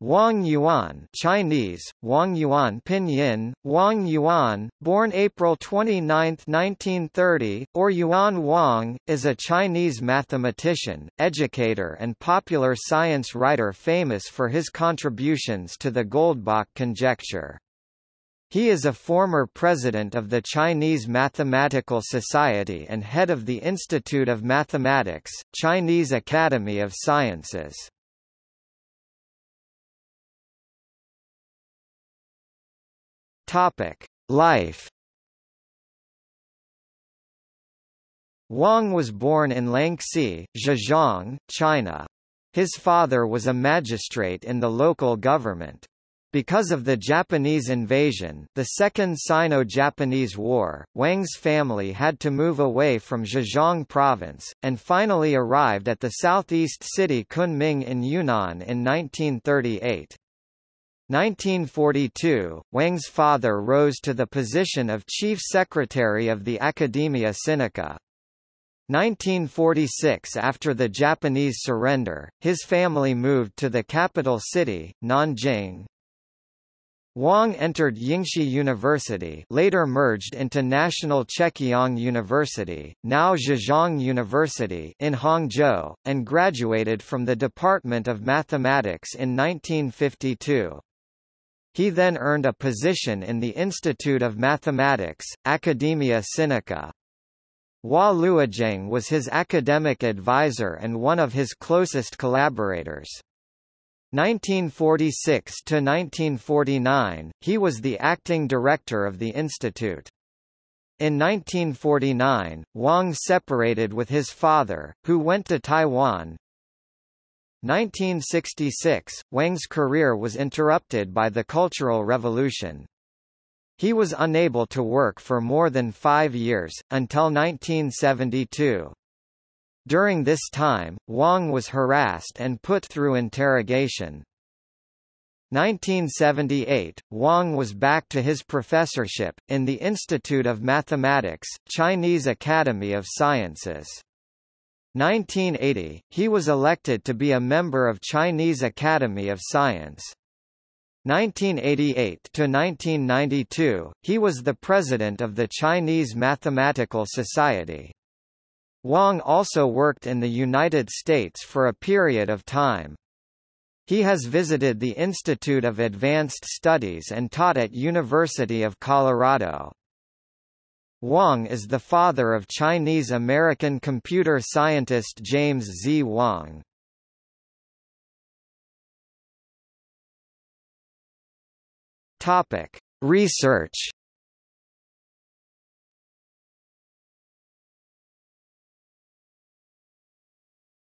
Wang Yuan Chinese, Wang Yuan Pinyin, Wang Yuan, born April 29, 1930, or Yuan Wang, is a Chinese mathematician, educator and popular science writer famous for his contributions to the Goldbach conjecture. He is a former president of the Chinese Mathematical Society and head of the Institute of Mathematics, Chinese Academy of Sciences. Topic: Life. Wang was born in Lanxi, Zhejiang, China. His father was a magistrate in the local government. Because of the Japanese invasion the Second Sino-Japanese War, Wang's family had to move away from Zhejiang province, and finally arrived at the southeast city Kunming in Yunnan in 1938. 1942, Wang's father rose to the position of chief secretary of the Academia Sinica. 1946 After the Japanese surrender, his family moved to the capital city, Nanjing. Wang entered Yingshi University later merged into National Chekiang University, now Zhejiang University in Hangzhou, and graduated from the Department of Mathematics in 1952. He then earned a position in the Institute of Mathematics, Academia Sinica. Hua Luogeng was his academic advisor and one of his closest collaborators. 1946 to 1949, he was the acting director of the institute. In 1949, Wang separated with his father, who went to Taiwan, 1966, Wang's career was interrupted by the Cultural Revolution. He was unable to work for more than five years, until 1972. During this time, Wang was harassed and put through interrogation. 1978, Wang was back to his professorship, in the Institute of Mathematics, Chinese Academy of Sciences. 1980, he was elected to be a member of Chinese Academy of Science. 1988 to 1992, he was the president of the Chinese Mathematical Society. Wang also worked in the United States for a period of time. He has visited the Institute of Advanced Studies and taught at University of Colorado. Wang is the father of Chinese-American computer scientist James Z. Wang. Topic: Research.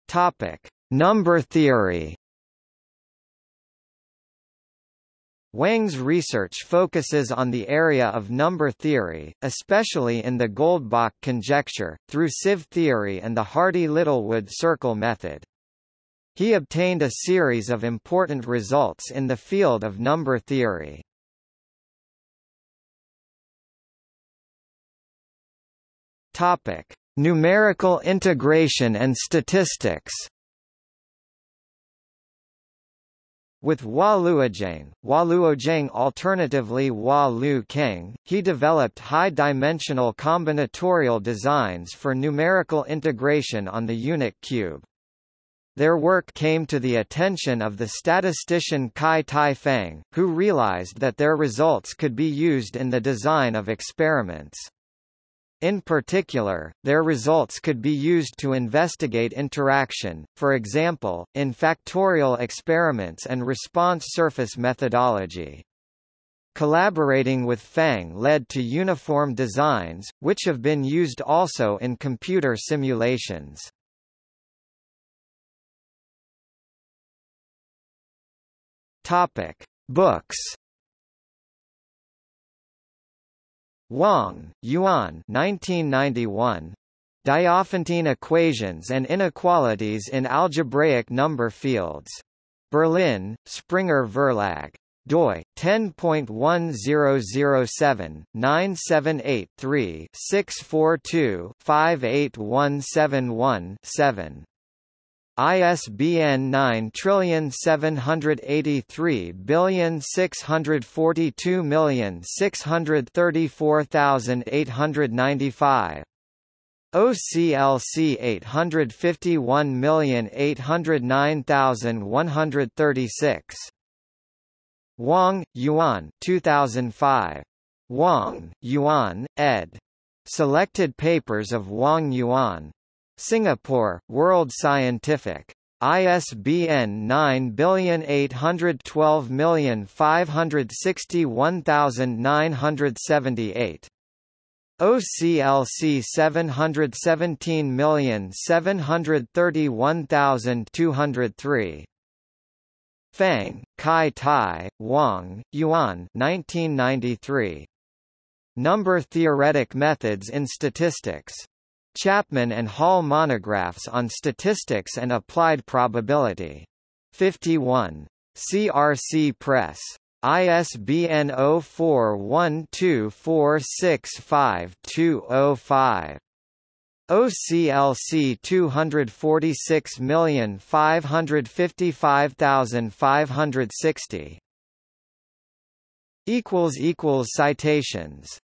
Topic: Number theory. Wang's research focuses on the area of number theory, especially in the Goldbach conjecture, through sieve theory and the Hardy-Littlewood circle method. He obtained a series of important results in the field of number theory. Topic: Numerical integration and statistics. With Hua Luogeng alternatively Hua Lu Keng, he developed high-dimensional combinatorial designs for numerical integration on the unit cube. Their work came to the attention of the statistician Kai Tai Fang, who realized that their results could be used in the design of experiments. In particular, their results could be used to investigate interaction, for example, in factorial experiments and response surface methodology. Collaborating with Fang led to uniform designs, which have been used also in computer simulations. Topic: Books Wang, Yuan 1991. Diophantine equations and inequalities in algebraic number fields. Berlin, Springer Verlag. doi 10.1007 ISBN 9783642634895. OCLC 851809136. Wang, Yuan 2005. Wang, Yuan, ed. Selected Papers of Wang Yuan. Singapore, World Scientific. ISBN 97812561978. OCLC 717731203. Fang, Kai Tai, Wang, Yuan 1993. Number Theoretic Methods in Statistics. Chapman and Hall Monographs on Statistics and Applied Probability. 51. CRC Press. ISBN 0412465205. OCLC 246555560 equals equals citations